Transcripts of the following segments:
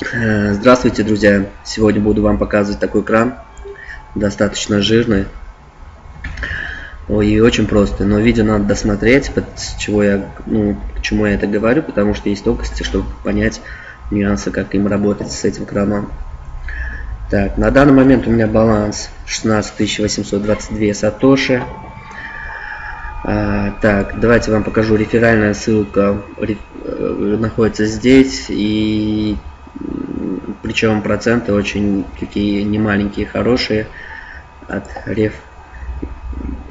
Э, здравствуйте, друзья! Сегодня буду вам показывать такой кран, достаточно жирный и очень простый. Но видео надо досмотреть, с чего я, ну, к чему я это говорю, потому что есть тонкости, чтобы понять нюансы, как им работать с этим краном. Так, на данный момент у меня баланс 16822 сатоши. А, так, давайте вам покажу реферальная ссылка э, находится здесь и причем проценты очень такие немаленькие, хорошие от реф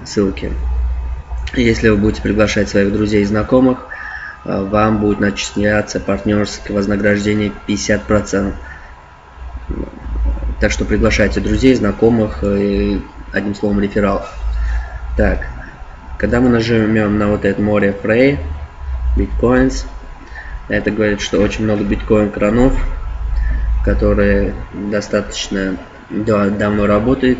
ссылки. Если вы будете приглашать своих друзей и знакомых, э, вам будет начисляться партнерское вознаграждение 50%. Так что приглашайте друзей, знакомых, и, одним словом реферал. Так, когда мы нажмем на вот это море Frey, Bitcoins, это говорит, что очень много биткоин кранов которые достаточно да, давно работают.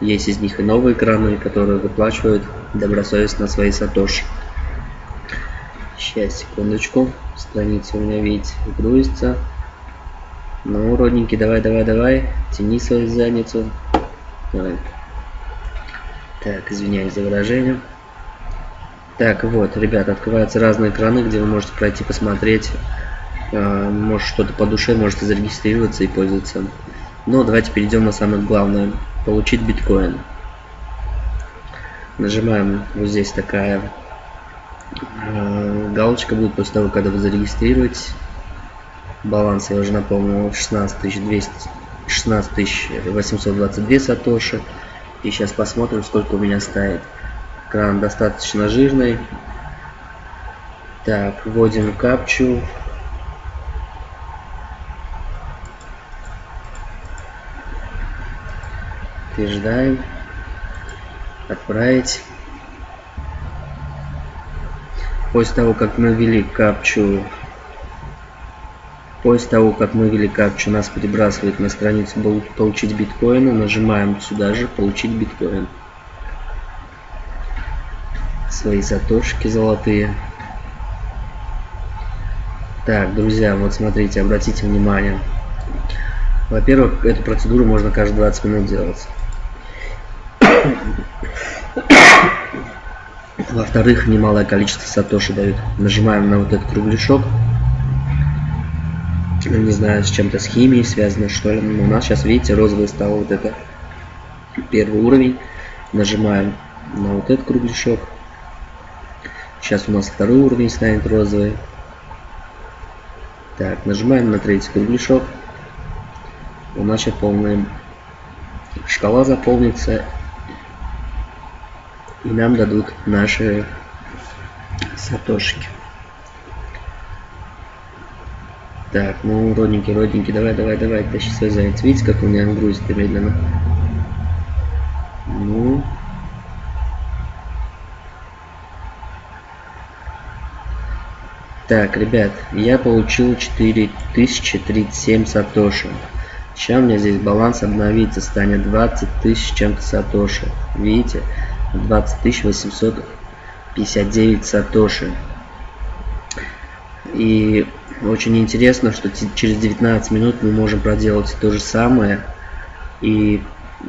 Есть из них и новые краны, которые выплачивают добросовестно свои сатоши. Сейчас, секундочку. Страница у меня, видите, грузится. Ну, родненький, давай, давай, давай. Тяни свою задницу. Давай. Так, извиняюсь за выражение. Так, вот, ребят, открываются разные краны, где вы можете пройти посмотреть может что-то по душе, можете зарегистрироваться и пользоваться. Но давайте перейдем на самое главное. Получить биткоин. Нажимаем вот здесь такая э, галочка будет после того, когда вы зарегистрируетесь. Баланс, я уже напомнил, 16 200, 16 822 сатоши. И сейчас посмотрим, сколько у меня стоит. Кран достаточно жирный. Так, вводим капчу. Подтверждаем. Отправить. После того, как мы ввели капчу, после того, как мы ввели капчу, нас перебрасывает на страницу получить биткоины. Нажимаем сюда же получить биткоин. Свои затошки золотые. Так, друзья, вот смотрите, обратите внимание. Во-первых, эту процедуру можно каждые 20 минут делать. Во-вторых, немалое количество сатоши дают. Нажимаем на вот этот кругляшок. Не знаю, с чем-то с химией связано, что ли. Но у нас сейчас, видите, розовый стал вот это первый уровень. Нажимаем на вот этот кругляшок. Сейчас у нас второй уровень станет розовый. Так, нажимаем на третий кругляшок. У нас сейчас полная шкала заполнится и нам дадут наши сатошки. Так, ну, родненький, родненький, давай, давай, давай, тащи свой заяц. Видите, как у меня грузит медленно? Ну. Так, ребят, я получил 4037 сатоши. Сейчас у меня здесь баланс обновится, станет 20 тысяч чем-то сатоши. Видите? 20 859 сатоши. И очень интересно, что через 19 минут мы можем проделать то же самое и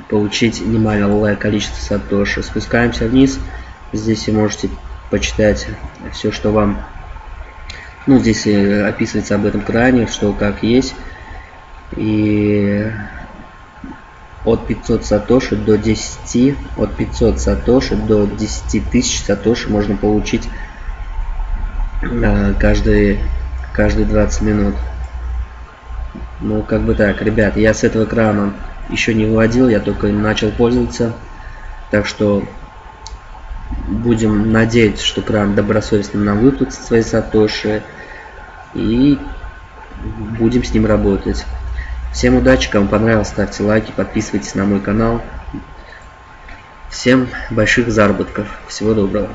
получить немалое количество сатоши. Спускаемся вниз. Здесь вы можете почитать все, что вам... Ну, здесь описывается об этом кране, что как есть. И от 500 сатоши до 10 от 500 сатоши до 10 тысяч сатоши можно получить э, каждые каждые 20 минут. Ну как бы так ребят я с этого экрана еще не выводил я только начал пользоваться. Так что будем надеяться что кран добросовестно нам выплатит свои сатоши и будем с ним работать Всем удачи, кому понравилось, ставьте лайки, подписывайтесь на мой канал. Всем больших заработков. Всего доброго.